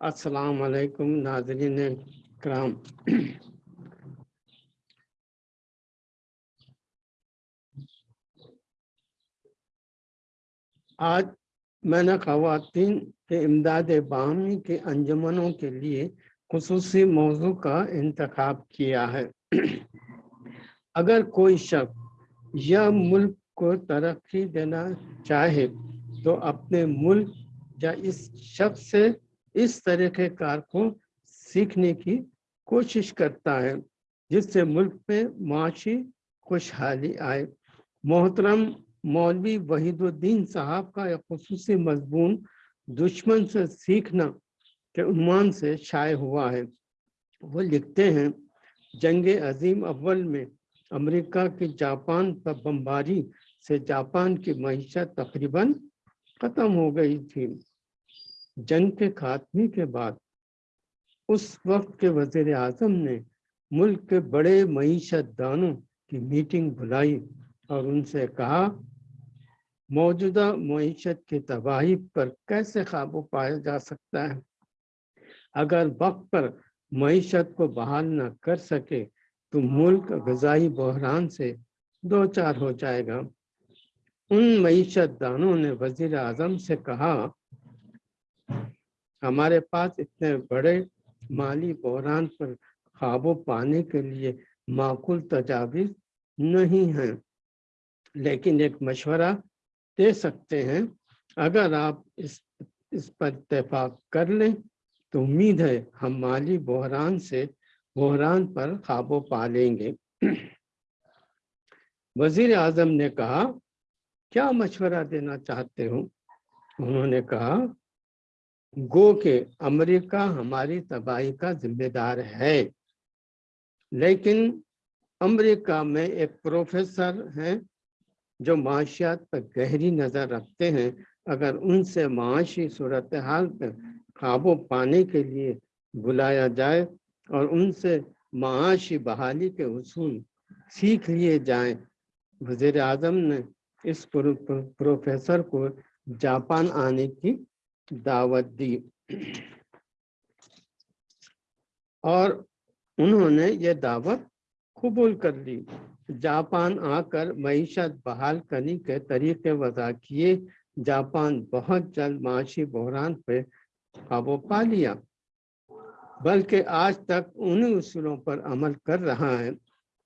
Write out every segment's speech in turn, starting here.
अस्सलाम वालेकुम नाजरीन कराम आज मैंने खातन के इमदाद बाहमी के अंजमनों के लिए खसूसी मौजू का इंतखब किया है। अगर कोई शख्स यह मुल्क को तरक्की देना चाहे तो अपने मुल्क या इस शख्स से इस तरह के कार को सीखने की कोशिश करता है, जिससे मुल्क में माशी खुशहाली आए। मोहतरम मौलवी वहीदुद्दीन साहब का एक खसूस मजमून दुश्मन से सीखना के उन्मान से शाये हुआ है। वो लिखते हैं, जंग अजीम अव्वल में अमेरिका की जापान पर बमबारी से जापान की मीशत तकरीबन ख़त्म हो गई थी। जंग के खात्मे के बाद उस वक्त के वज़ीर आज़म ने मुल्क के बड़े मीशत दानों की मीटिंग बुलाई और उनसे कहा, मौजूदा मीशत की तबाही पर कैसे काबू पाया जा सकता है? अगर वक्त पर मीशत को बहाल न कर सके तो मुल्क गजाई बहरान से दो चार हो जाएगा। उन मीशत दानों ने वज़ीर आज़म से कहा, हमारे पास इतने बड़े माली बहरान पर काबू पाने के लिए माकूल तजावीज़ नहीं हैं, लेकिन एक मशवरा दे सकते हैं। अगर आप इस इस पर इतफाक कर लें तो उम्मीद है हम माली बहरान से बहरान पर काबू पा लेंगे। वज़ीर आज़म ने कहा क्या मशवरा देना चाहते हो? उन्होंने कहा, गो के अमेरिका हमारी तबाही का जिम्मेदार है। लेकिन अमेरिका में एक प्रोफेसर हैं जो माशियात पर गहरी नज़र रखते हैं। अगर उनसे माशी सूरत हाल पर काबू पाने के लिए बुलाया जाए और उनसे माशी बहाली के उसूल सीख लिए जाएँ वज़ीर आज़म ने इस प्रो, प्रो, प्रोफेसर को जापान आने की दावत दी। और उन्होंने ये दावत कबूल कर ली। जापान आकर मीशत बहाल करने के तरीके वजह किए। जापान बहुत जल्द माशी बहरान पर काबू पा लिया। बल्कि आज तक उन्हीं उसूलों पर अमल कर रहा है।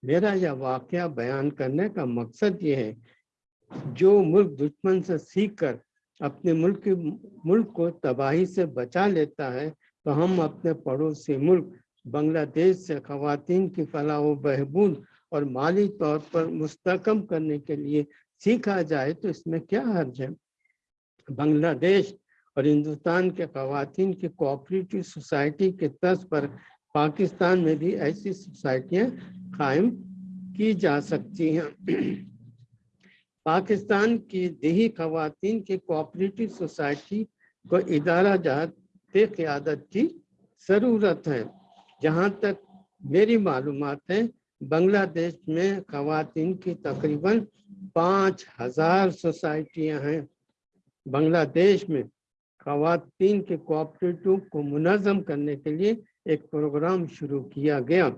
मेरा यह वाक़ बयान करने का मकसद ये है जो मुल्क दुश्मन से सीख कर अपने मुल्क के, मुल्क को तबाही से बचा लेता है तो हम अपने पड़ोसी मुल्क बांग्लादेश से खातन की फलाह बहबूद और माली तौर पर मुस्तकम करने के लिए सीखा जाए तो इसमें क्या हर्ज है? बांग्लादेश और हिंदुस्तान के खातन की कोऑपरेटिव सोसाइटी के तर्ज पर पाकिस्तान में भी ऐसी सोसाइटियाँ कायम की जा सकती हैं। पाकिस्तान की देही खातन की कोऑपरेटिव सोसाइटी को इदारा जहात क़्यादत की ज़रूरत है, जहाँ तक मेरी मालूम है, बांग्लादेश में खातन की तकरीबन पाँच हज़ार सोसाइटियाँ हैं। बांग्लादेश में खातन के कोऑपरेटिव को मुनज़म करने के लिए एक प्रोग्राम शुरू किया गया।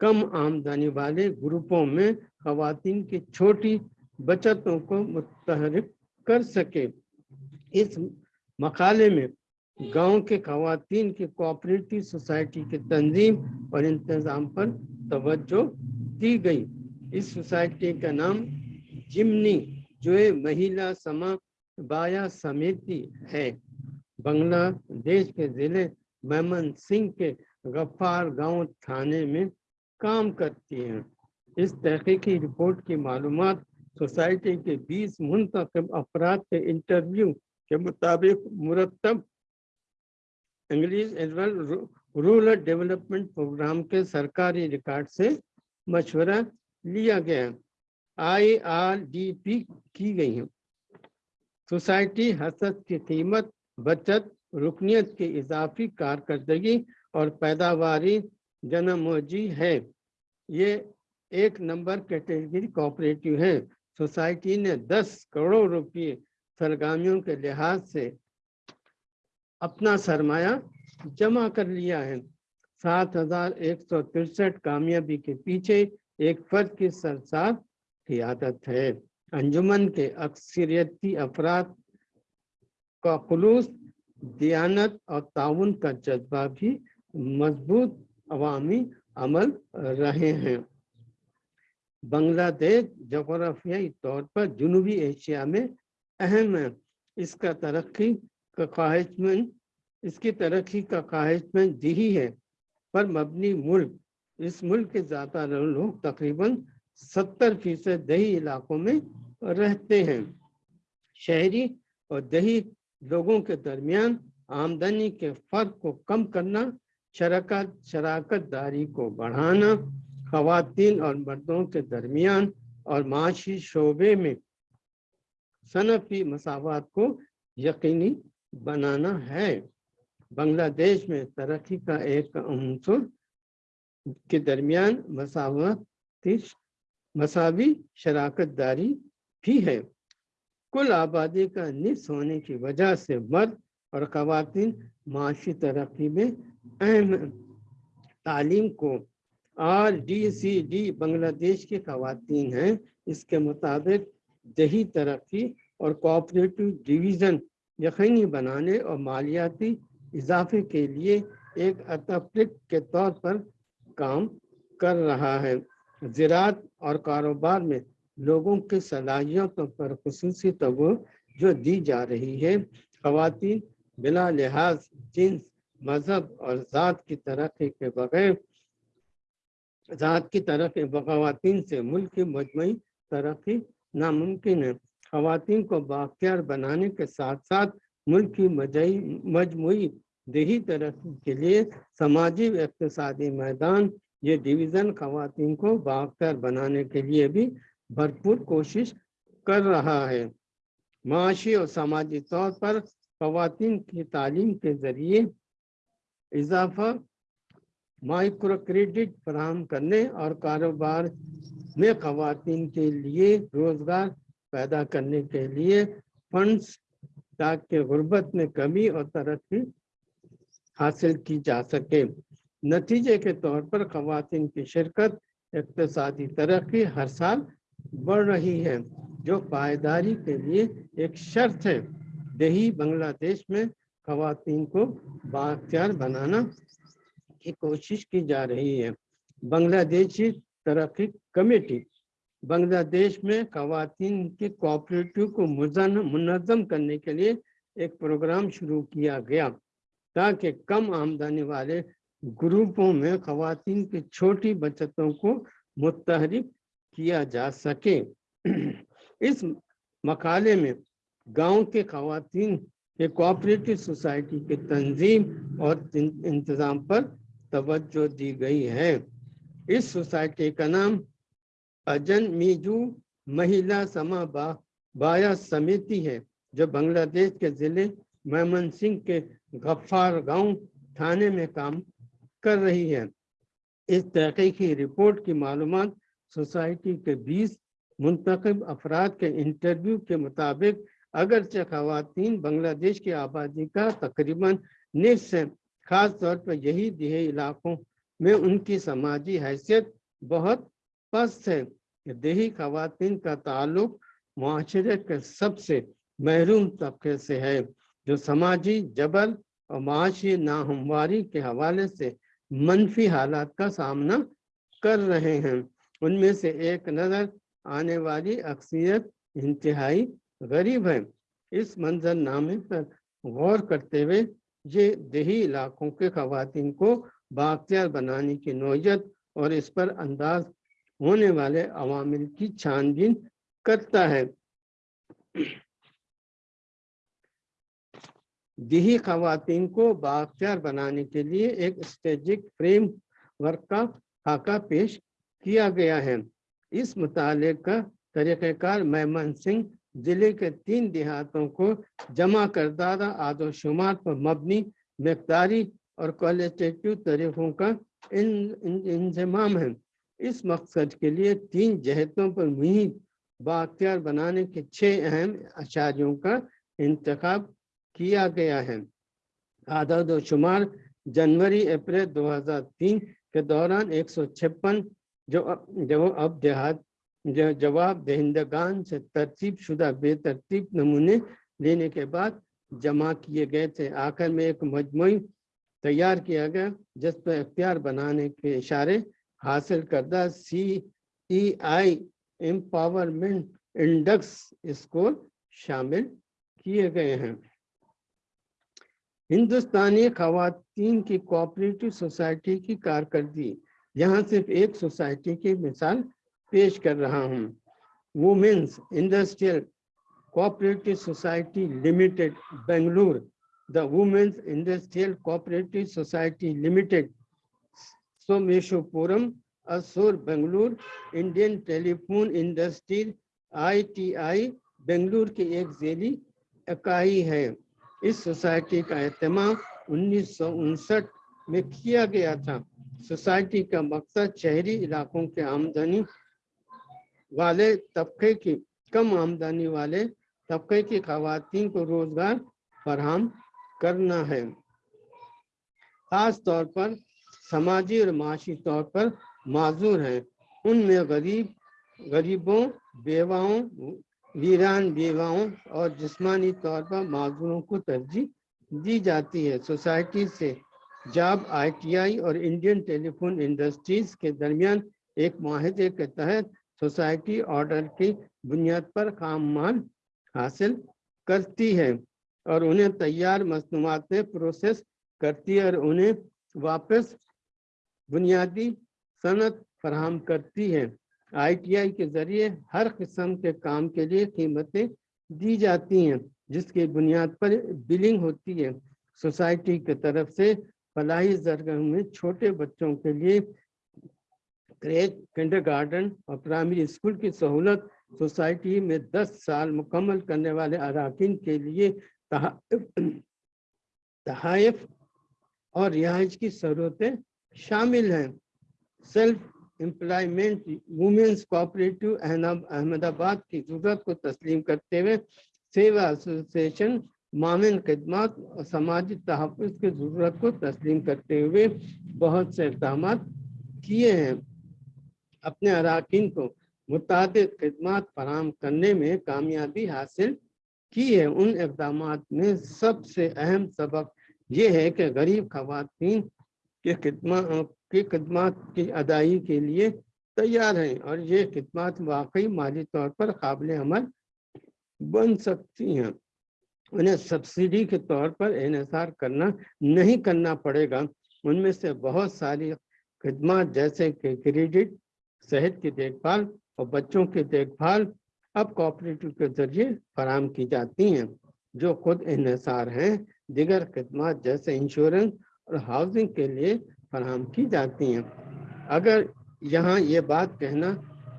कम आमदनी वाले ग्रुपों में खातन की छोटी बचतों को मुतहरिक कर सके। इस मकाले में गाँव के खातन की कोऑपरेटिव सोसाइटी के तंजीम और इंतज़ाम पर तवज्जो दी गई। इस सोसाइटी का नाम जिमनी, जो महिला समा बाया समिति है। बांग्लादेश के ज़िले मेमन सिंह के गफ्फार गाँव थाने में काम करती हैं। इस तहकीकी रिपोर्ट की मालूमात सोसाइटी के 20 मुंतब अफराद के इंटरव्यू के मुताबिक मुरतब इंग्लिश रूरल डेवलपमेंट प्रोग्राम के सरकारी रिकॉर्ड से मशवरा लिया गया। आई आर डी पी की गई है। सोसाइटी हसद की कीमत, बचत रुकनीत की इजाफी, कारकर्दगी और पैदावारी जनमोजी है। ये एक नंबर कैटेगरी कोऑपरेटिव है। सोसाइटी ने 10 करोड़ रुपये सरगामियों के लिहाज से अपना सरमाया जमा कर लिया है। सात हज़ार एक सौ तिरसठ कामयाबी के पीछे एक फर्द की सरसार क्यादत है। अंजुमन के अक्सरियती अफराद का खुलूस दियानत और ताउन का जज्बा भी मज़बूत, अवामी, अमल रहे हैं। बांग्लादेश जोग्राफियाई तौर पर जनूबी एशिया में अहम है। इसका तरक्की का ख्वाहिशमंद, इसकी तरक्की का ख्वाहिशमंद दही है। पर मबनी मुल्क, इस मुल्क के ज़्यादा लोग तकरीबन सत्तर फ़ीसद दही इलाकों में रहते हैं। शहरी और दही लोगों के दरमियान आमदनी के फ़र्क को कम करना, शराकत शराकत दारी को बढ़ाना खातन और मर्दों के दरमियान और माशी शोबे में सनफी मसावत को यकीनी बनाना है। बांग्लादेश में तरक्की का एक अंसुर के दरमियान मसावत मसावी शराकत दारी भी है। कुल आबादी का निस होने की वजह से मर्द और खातन माशी तरक्की में अहम तालीम को R D C D Bangladesh की खातन हैं। इसके मुताबिक दही तरक्की और कोऑपरेटिव डिवीज़न यकीनी बनाने और मालियाती इजाफे के लिए एक अतफ्रिक के तौर पर काम कर रहा है। ज़रात और कारोबार में लोगों की सलाहियतों पर खसूसी तवो जो दी जा रही है। खातन बिला लिहाज जिन्स मज़हब और ज़ात की तरक्की के बगैर ज़ात की तरफ़ खातन से मुल्क की मजमू तरक्की नामुमकिन है। खातन को बाख्तियार बनाने के साथ साथ मुल्क की मजमू दही तरक्की के लिए समाजी व इकतदी मैदान, ये डिवीज़न खातन को बाख्तियार बनाने के लिए भी भरपूर कोशिश कर रहा है। माशी और समाजी तौर पर खातन की तालीम के ज़रिए इजाफा माइक्रो क्रेडिट फराम करने और कारोबार में खातन के लिए रोज़गार पैदा करने के लिए फंड्स ताकि गुर्बत में कमी और तरक्की हासिल की जा सके। नतीजे के तौर पर खातन की शिरकत इकतदी तरक्की हर साल बढ़ रही है, जो पायदारी के लिए एक शर्त है। दही बांग्लादेश में खातन को बाख्तियार बनाना की कोशिश की जा रही है। बांग्लादेशी तरक्की कमेटी बांग्लादेश में खातन के कोऑपरेटिव को मुनज़म करने के लिए एक प्रोग्राम शुरू किया गया, ताकि कम आमदनी वाले ग्रुपों में खातन की छोटी बचतों को मुतहरिक किया जा सके। इस मकाले में गाँव के खातन के कोऑपरेटिव सोसाइटी के तंजीम और इंतज़ाम पर तवज्जो दी गई है। इस सोसाइटी का नाम अजन मीजू महिला समा बा, बाया समिति है जो बांग्लादेश के ज़िले मैमन सिंह के गफ्फार गाँव थाने में काम कर रही है। इस तहकीकी रिपोर्ट की मालूम सोसाइटी के 20 मुंतब अफराद के इंटरव्यू के मुताबिक अगरचे खातन बांग्लादेश की आबादी का तकरीबन निसफ खास तौर पर यही दिहे इलाकों में उनकी समाजी हैसियत बहुत पस्त है। देही खातन का ताल्लुक माशरे के सबसे महरूम तबके से है, जो समाजी जबल और माशी नाहमवारी के हवाले से मनफी हालात का सामना कर रहे हैं। उनमें से एक नज़र आने वाली अक्सरियत इंतहाई गरीब है। इस मंजरनामे पर गौर करते हुए ये देही इलाकों के खातन को बाख्तियार बनाने की नोयत और इस पर अंदाज होने वाले अवामिल की छानबीन करता है। देही खातन को बाख्तियार बनाने के लिए एक स्ट्रेजिक फ्रेम वर्क का खाका पेश किया गया है। इस मुताले का तरीक़ार मेमन सिंह ज़िले के तीन देहातों को जमा करदादा आदोशुमार पर मबनी, मकदारी और क्वालिटेटिव तरीक़ों का इंजमाम है। इस मकसद के लिए तीन जहतों पर मुहिम, बाख्तियार बनाने के छह अहम आचार्यों का इंतखब किया गया है। आदद व शुमार, जनवरी, अप्रैल 2003 के दौरान एक जो जो अब देहात जवाब, दहिंदगान से तरतीब शुदा, बेतरतीब नमूने लेने के बाद जमा किए गए थे। आखिर में एक मजमू तैयार किया गया, जिस पर अख्तियार बनाने के इशारे हासिल करदा C E I empowerment index score शामिल किए गए हैं। हिंदुस्तानी खातन की कोऑपरेटिव सोसाइटी की कारकर्दगी, यहाँ सिर्फ़ एक सोसाइटी की मिसाल पेश कर रहा हूँ। Women's industrial cooperative society limited Bengaluru the women's industrial cooperative society limited सोमेशोपुरम असोर Bengaluru Indian telephone industry ITI Bengaluru की एक जेली इकाई है। इस सोसाइटी का अहतमाम उन्नीस सौ उनसठ में किया गया था। सोसाइटी का मकसद शहरी इलाकों के आमदनी वाले तबके की कम आमदनी वाले तबके की खातन को रोज़गार फराहम करना है। खास तौर पर समाजी और माशी तौर पर माजूर हैं। उनमें गरीब, गरीबों, बेवाओं, वीरान बेवाओं और जिस्मानी तौर पर माजूरों को तरजीह दी जाती है। सोसाइटी से जॉब, आईटीआई और इंडियन टेलीफोन इंडस्ट्रीज़ के दरमियान एक माहे के तहत सोसाइटी ऑर्डर की बुनियाद पर काम माल हासिल करती है और उन्हें तैयार मसनूआत में प्रोसेस करती है और उन्हें वापस बुनियादी सनत फराहम करती है। आईटीआई के ज़रिए हर किस्म के काम के लिए कीमतें दी जाती हैं, जिसकी बुनियाद पर बिलिंग होती है। सोसाइटी की तरफ़ से फलाही जरगह में छोटे बच्चों के लिए क्रेज किंडरगार्टन और प्राइमरी स्कूल की सहूलत सोसाइटी में 10 साल मुकम्मल करने वाले अरकान के लिए तहाइफ और रिहाइश की सहूलतें शामिल हैं। Self employment women's cooperative Ahmedabad की ज़रूरत को तस्लीम करते हुए सेवा एसोसिएशन मामिन खदमात और समाजी तहफ़ की ज़रूरत को तस्लीम करते हुए बहुत से इकदाम किए हैं। अपने अरकान को मुतद खदमात फराम करने में कामयाबी हासिल की है। उन इकदाम में सबसे अहम सबक ये है कि गरीब खातन के की की अदाई के लिए तैयार हैं और ये खदमात वाकई माली तौर पर काबिल अमल बन सकती हैं। उन्हें सब्सिडी के तौर पर इसार करना, नहीं करना पड़ेगा। उनमें से बहुत सारी खदमात जैसे कि क्रेडिट सेहत की देखभाल और बच्चों की देखभाल अब कोऑपरेटिव के ज़रिए फराम की जाती हैं, जो खुद इसार हैं, दिगर खदमात जैसे इंश्योरेंस और हाउसिंग के लिए फराम की जाती हैं। अगर यहाँ ये बात कहना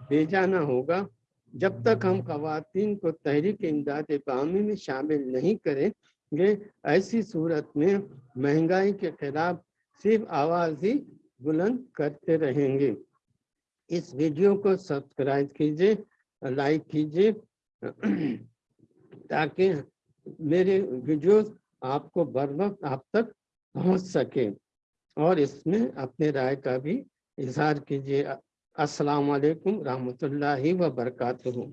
बेजाना होगा, जब तक हम खातन को तहरीक इमदाद बामी में शामिल नहीं करेंगे, ऐसी सूरत में महँगाई के खिलाफ सिर्फ़ आवाज़ ही बुलंद करते रहेंगे। इस वीडियो को सब्सक्राइब कीजिए, लाइक कीजिए, ताकि मेरे वीडियोस आपको बर वक्त आप तक पहुँच सके। और इसमें अपने राय का भी इजहार कीजिए। अस्सलाम वालेकुम रहमतुल्लाहि व बरकातहू।